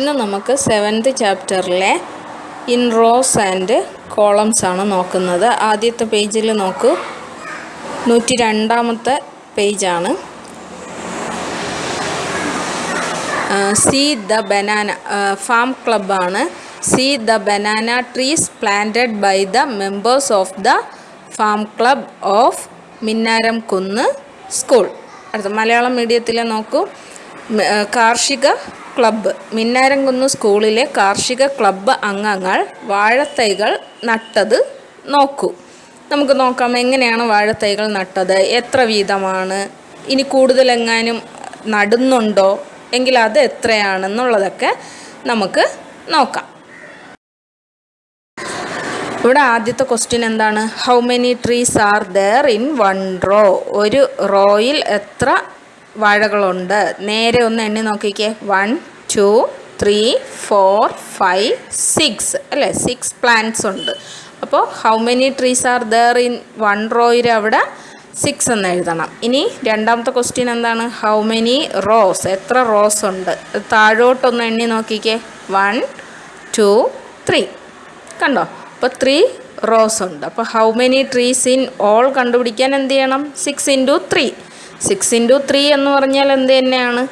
ഇന്ന് നമുക്ക് സെവൻത് ചാപ്റ്ററിലെ ഇൻ റോസ് ആൻഡ് കോളംസ് ആണ് നോക്കുന്നത്. ആദ്യത്തെ പേജിൽ നോക്കൂ. നൂറ്റി രണ്ടാമത്തെ പേജാണ് see the banana farm ക്ലബ്ബാണ് see the banana trees planted by the members of the farm club of Minnaram Kunnu school അടുത്ത മലയാളം മീഡിയത്തിൽ നോക്കൂ. കാർഷിക ക്ലബ്ബ്. മിന്നാരംകുന്ന് സ്കൂളിലെ കാർഷിക ക്ലബ്ബ് അംഗങ്ങൾ വാഴത്തൈകൾ നട്ടത് നോക്കൂ. നമുക്ക് നോക്കാം എങ്ങനെയാണ് വാഴത്തൈകൾ നട്ടത്? എത്ര വീതമാണ്? ഇനി കൂടുതലെങ്ങാനും നടുന്നുണ്ടോ? എങ്കിൽ അത് എത്രയാണെന്നുള്ളതൊക്കെ നമുക്ക് നോക്കാം. ഇവിടെ ആദ്യത്തെ ക്വസ്റ്റ്യൻ എന്താണ്? How many trees are there in one row ഒരു റോയിൽ എത്ര വാഴകളുണ്ട്? നേരെ ഒന്ന് എണ്ണി നോക്കിക്കേ. One two three four five six. അല്ലേ? സിക്സ് പ്ലാന്റ്സ് ഉണ്ട്. അപ്പോൾ how many trees are there in one റോയിൽ അവിടെ സിക്സ് എന്ന് എഴുതണം. ഇനി രണ്ടാമത്തെ ക്വസ്റ്റ്യൻ എന്താണ്? ഹൗ മെനി റോസ് എത്ര റോസ് ഉണ്ട്? താഴോട്ടൊന്ന് എണ്ണി നോക്കിക്കേ. വൺ ടു ത്രീ കണ്ടോ? അപ്പോൾ ത്രീ റോസ് ഉണ്ട്. അപ്പോൾ how many trees in all കണ്ടുപിടിക്കാൻ എന്ത് ചെയ്യണം? Six into three six into three എന്ന് പറഞ്ഞാൽ എന്ത് തന്നെയാണ്?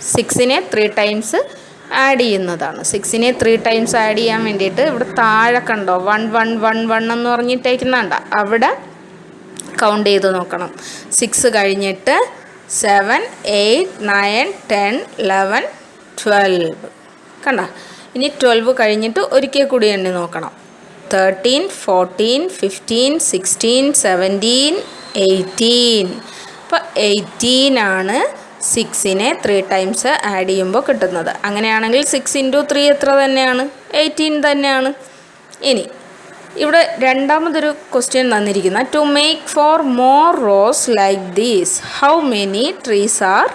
സിക്സിനെ ത്രീ ടൈംസ് ആഡ് ചെയ്യുന്നതാണ്. സിക്സിനെ ത്രീ ടൈംസ് ആഡ് ചെയ്യാൻ വേണ്ടിയിട്ട് ഇവിടെ താഴെ കണ്ടോ? വൺ വൺ വൺ വൺ എന്ന് പറഞ്ഞിട്ടേക്കുന്നുണ്ട അവിടെ കൗണ്ട് ചെയ്ത് നോക്കണം. സിക്സ് കഴിഞ്ഞിട്ട് seven eight nine ten eleven twelve കണ്ട? ഇനി ട്വൽവ് കഴിഞ്ഞിട്ട് ഒരിക്കൽ കൂടി എണ്ണി നോക്കണം. Thirteen fourteen fifteen sixteen seventeen eighteen അപ്പോൾ എയ്റ്റീൻ ആണ് സിക്സിനെ ത്രീ ടൈംസ് ആഡ് ചെയ്യുമ്പോൾ കിട്ടുന്നത്. അങ്ങനെയാണെങ്കിൽ സിക്സ് ഇന്റു ത്രീ എത്ര തന്നെയാണ്? എയ്റ്റീൻ തന്നെയാണ്. ഇനി ഇവിടെ രണ്ടാമതൊരു ക്വസ്റ്റ്യൻ തന്നിരിക്കുന്ന. To make four more rows like these how many trees are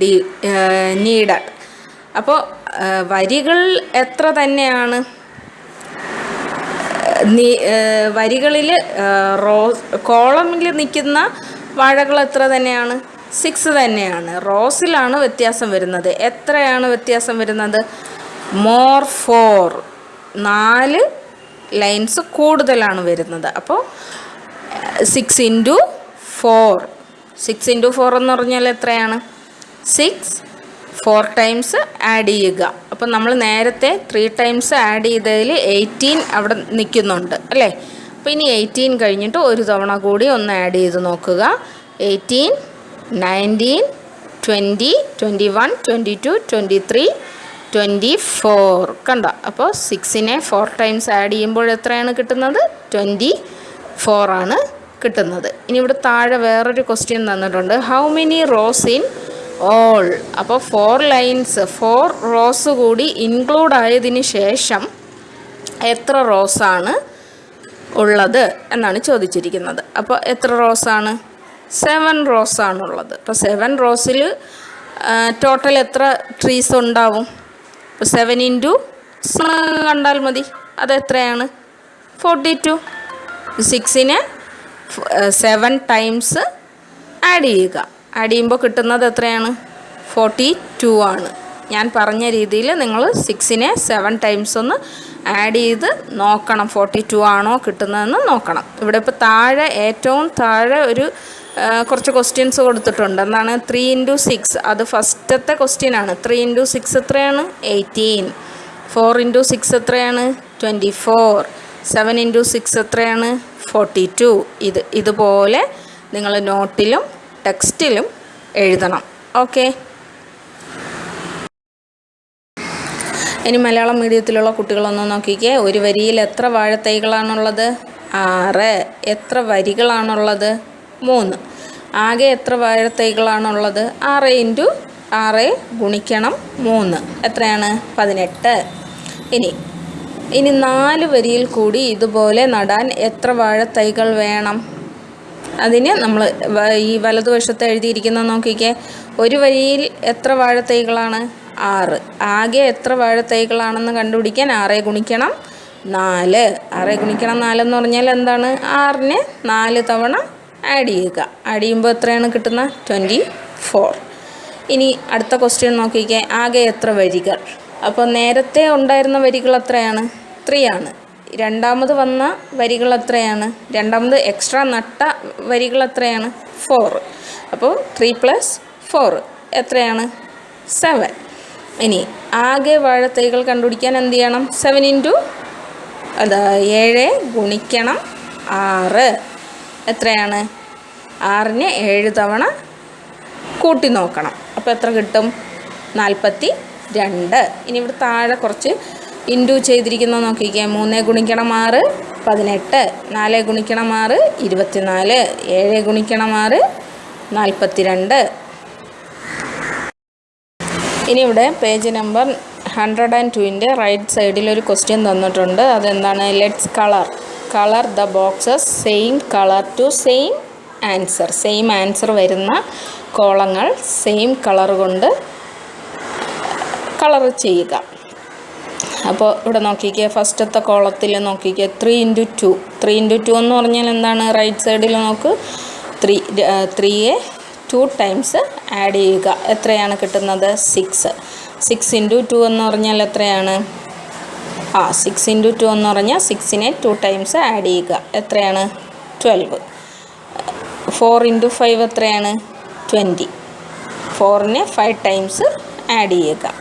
the needed അപ്പോൾ വരികൾ എത്ര തന്നെയാണ്? വരികളിൽ റോസ് കോളമിൽ നിൽക്കുന്ന വാഴകൾ എത്ര തന്നെയാണ്? സിക്സ് തന്നെയാണ്. റോസിലാണ് വ്യത്യാസം വരുന്നത്. എത്രയാണ് വ്യത്യാസം വരുന്നത്? More for. നാല് ലൈൻസ് കൂടുതലാണ് വരുന്നത്. അപ്പോൾ six into four. Six into four എന്ന് പറഞ്ഞാൽ എത്രയാണ്? സിക്സ്. ഫോർ ടൈംസ് ആഡ് ചെയ്യുക. അപ്പം നമ്മൾ നേരത്തെ ത്രീ ടൈംസ് ആഡ് ചെയ്തതിൽ എയ്റ്റീൻ അവിടെ നിൽക്കുന്നുണ്ട്. അല്ലേ? അപ്പോൾ ഇനി എയ്റ്റീൻ കഴിഞ്ഞിട്ട് ഒരു തവണ കൂടി ഒന്ന് ആഡ് ചെയ്ത് നോക്കുക. Eighteen nineteen twenty twenty one twenty two twenty three twenty four. കണ്ടോ? അപ്പോൾ സിക്സിനെ ഫോർ ടൈംസ് ആഡ് ചെയ്യുമ്പോൾ എത്രയാണ് കിട്ടുന്നത്? ട്വന്റി ഫോറാണ് കിട്ടുന്നത്. ഇനി ഇവിടെ താഴെ വേറൊരു ക്വസ്റ്റ്യൻ തന്നിട്ടുണ്ട്. How many rows in all അപ്പോൾ ഫോർ ലൈൻസ് ഫോർ റോസ് കൂടി ഇൻക്ലൂഡ് ആയതിന് ശേഷം എത്ര റോസാണ് ഉള്ളത് എന്നാണ് ചോദിച്ചിരിക്കുന്നത്. അപ്പോൾ എത്ര റോസാണ് സെവൻ റോസ് ആണുള്ളത്. അപ്പോൾ സെവൻ റോസിൽ ടോട്ടൽ എത്ര ട്രീസ് ഉണ്ടാവും? ഇപ്പോൾ സെവൻ ഇന്റു കണ്ടാൽ മതി. അതെത്രയാണ് ഫോർട്ടി ടു സിക്സിന് സെവൻ ടൈംസ് ആഡ് ചെയ്യുക. ആഡ് ചെയ്യുമ്പോൾ കിട്ടുന്നത് എത്രയാണ്? ഫോർട്ടി ടു ആണ്. ഞാൻ പറഞ്ഞ രീതിയിൽ നിങ്ങൾ സിക്സിനെ സെവൻ ടൈംസ് ഒന്ന് ആഡ് ചെയ്ത് നോക്കണം. ഫോർട്ടി ടു ആണോ കിട്ടുന്നതെന്ന് നോക്കണം. ഇവിടെ ഇപ്പോൾ താഴെ ഏറ്റവും താഴെ ഒരു കുറച്ച് ക്വസ്റ്റ്യൻസ് കൊടുത്തിട്ടുണ്ട്. എന്താണ് ത്രീ ഇന്റു സിക്സ് അത് ഫസ്റ്റത്തെ ക്വസ്റ്റ്യൻ ആണ്. ത്രീ ഇന്റു സിക്സ് എത്രയാണ്? എയ്റ്റീൻ ഫോർ ഇന്റു സിക്സ് എത്രയാണ്? Twenty four seven into six എത്രയാണ്? ഫോർട്ടി ടു ഇത് ഇതുപോലെ നിങ്ങൾ നോട്ടിലും ടെക്സ്റ്റിലും എഴുതണം. ഓക്കെ ഇനി മലയാളം മീഡിയത്തിലുള്ള കുട്ടികളൊന്ന് നോക്കിക്കേ. ഒരു വരിയിൽ എത്ര വാഴത്തൈകളാണുള്ളത്? ആറ്. എത്ര വരികളാണുള്ളത്? മൂന്ന്. ആകെ എത്ര വാഴത്തൈകളാണുള്ളത് ആറ് ഇന്റു ആറ് ഗുണിക്കണം മൂന്ന്. എത്രയാണ്? പതിനെട്ട്. ഇനി ഇനി നാല് വരിയിൽ കൂടി ഇതുപോലെ നടാൻ എത്ര വാഴത്തൈകൾ വേണം? അതിന് നമ്മൾ ഈ വലതുവശത്ത് എഴുതിയിരിക്കുന്ന നോക്കിക്കേ. ഒരു വരിയിൽ എത്ര വാഴത്തൈകളാണ് ആറ്. ആകെ എത്ര വാഴത്തൈകളാണെന്ന് കണ്ടുപിടിക്കാൻ ആറേ ഗുണിക്കണം നാല്. ആറേ ഗുണിക്കണം നാലെന്ന് പറഞ്ഞാൽ എന്താണ്? ആറിന് നാല് തവണ ആഡ് ചെയ്യുക. ആഡ് ചെയ്യുമ്പോൾ എത്രയാണ് കിട്ടുന്നത് ട്വന്റി ഫോർ ഇനി അടുത്ത ക്വസ്റ്റ്യൻ നോക്കിക്കേ. ആകെ എത്ര വരികൾ? അപ്പോൾ നേരത്തെ ഉണ്ടായിരുന്ന വരികൾ എത്രയാണ്? ത്രീ ആണ്. രണ്ടാമത് വന്ന വരികൾ എത്രയാണ്? രണ്ടാമത് എക്സ്ട്രാ നട്ട വരികൾ എത്രയാണ്? ഫോർ അപ്പോൾ ത്രീ പ്ലസ് ഫോർ എത്രയാണ്? സെവൻ ഇനി ആകെ വാഴത്തൈകൾ കണ്ടുപിടിക്കാൻ എന്ത് ചെയ്യണം? സെവൻ ഇന്റു അത് ഏഴ് ഗുണിക്കണം ആറ്. എത്രയാണ്? ആറിന് ഏഴ് തവണ കൂട്ടി നോക്കണം. അപ്പോൾ എത്ര കിട്ടും? നാൽപ്പത്തി രണ്ട് ഇനി ഇവിടെ താഴെ കുറച്ച് ഇന്റു ചെയ്തിരിക്കുന്നത് നോക്കിക്കുക മൂന്ന് ഗുണിക്കണം ആറ് പതിനെട്ട്. നാല് ഗുണിക്കണം ആറ് ഇരുപത്തിനാല്. ഏഴ് ഗുണിക്കണം ആറ് നാൽപ്പത്തി രണ്ട് ഇനി ഇവിടെ പേജ് നമ്പർ ഹൺഡ്രഡ് ആൻഡ് ടുവിന്റെ റൈറ്റ് സൈഡിൽ ഒരു ക്വസ്റ്റ്യൻ തന്നിട്ടുണ്ട്. അതെന്താണ്? Let's colour. Colour the boxes same colour to same answer. Same answer വരുന്ന കോളങ്ങൾ സെയിം കളർ കൊണ്ട് കളർ ചെയ്യുക. അപ്പോൾ ഇവിടെ നോക്കിക്കുക ഫസ്റ്റത്തെ കോളത്തിൽ നോക്കിക്കുക three into two three into two എന്ന് പറഞ്ഞാൽ എന്താണ്? റൈറ്റ് സൈഡിൽ നോക്ക്. ത്രീ ത്രീയെ ടു ടൈംസ് ആഡ് ചെയ്യുക. എത്രയാണ് കിട്ടുന്നത്? സിക്സ് സിക്സ് ഇന്റു ടു എന്ന് പറഞ്ഞാൽ എത്രയാണ്? ആ സിക്സ് ഇന്റു ടു എന്ന് പറഞ്ഞാൽ സിക്സിനെ ടു ടൈംസ് ആഡ് ചെയ്യുക. എത്രയാണ്? ട്വൽവ് ഫോർ ഇന്റു ഫൈവ് എത്രയാണ്? ട്വന്റി ഫോറിനെ ഫൈവ് ടൈംസ് ആഡ് ചെയ്യുക.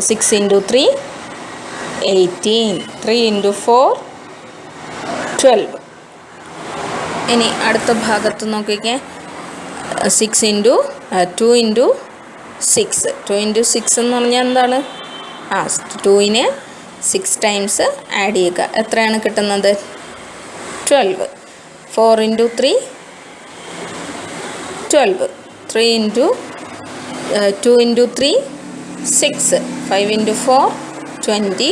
Six into three eighteen three into four twelve ഇനി അടുത്ത ഭാഗത്ത് നോക്കിക്കേ. Six into two into six two into six എന്ന് പറഞ്ഞാൽ എന്താണ്? ആ ടുവിന് സിക്സ് ടൈംസ് ആഡ് ചെയ്യുക. എത്രയാണ് കിട്ടുന്നത്? Twelve four into three twelve three into two into three six five into four twenty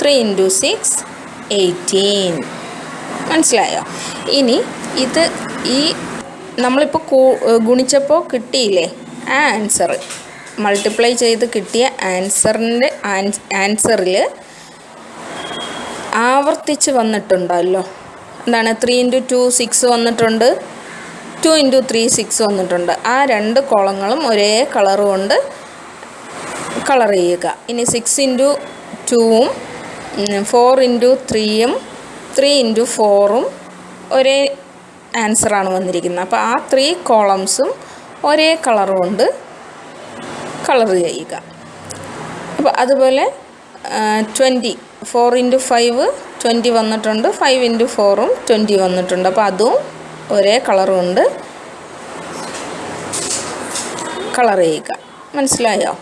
three into six eighteen മനസ്സിലായോ? ഇനി ഇത് ഈ നമ്മളിപ്പോൾ ഗുണിച്ചപ്പോൾ കിട്ടിയില്ലേ? ആ ആൻസർ മൾട്ടിപ്ലൈ ചെയ്ത് കിട്ടിയ ആൻസറിന്റെ ആൻസറിൽ ആവർത്തിച്ച് വന്നിട്ടുണ്ടല്ലോ. എന്താണ്? ത്രീ ഇന്റു ടു സിക്സ് വന്നിട്ടുണ്ട്. ടു ഇന്റു ത്രീ സിക്സ് വന്നിട്ടുണ്ട്. ആ രണ്ട് കോളങ്ങളും ഒരേ കളർ കൊണ്ട് കളർ ചെയ്യുക. ഇനി സിക്സ് ഇന്റു ടൂവും ഫോർ ഇന്റു ത്രീയും ത്രീ ഇന്റു ഫോറും ഒരേ ആൻസറാണ് വന്നിരിക്കുന്നത്. അപ്പോൾ ആ ത്രീ കോളംസും ഒരേ കളർ കൊണ്ട് കളർ ചെയ്യുക. അപ്പോൾ അതുപോലെ twenty four into five twenty വന്നിട്ടുണ്ട് ഫൈവ് ഇന്റു ഫോറും ട്വന്റി വന്നിട്ടുണ്ട്. അപ്പോൾ അതും ഒരേ കളറുണ്ട് കൊണ്ട് കളർ ചെയ്യുക. മനസ്സിലായോ?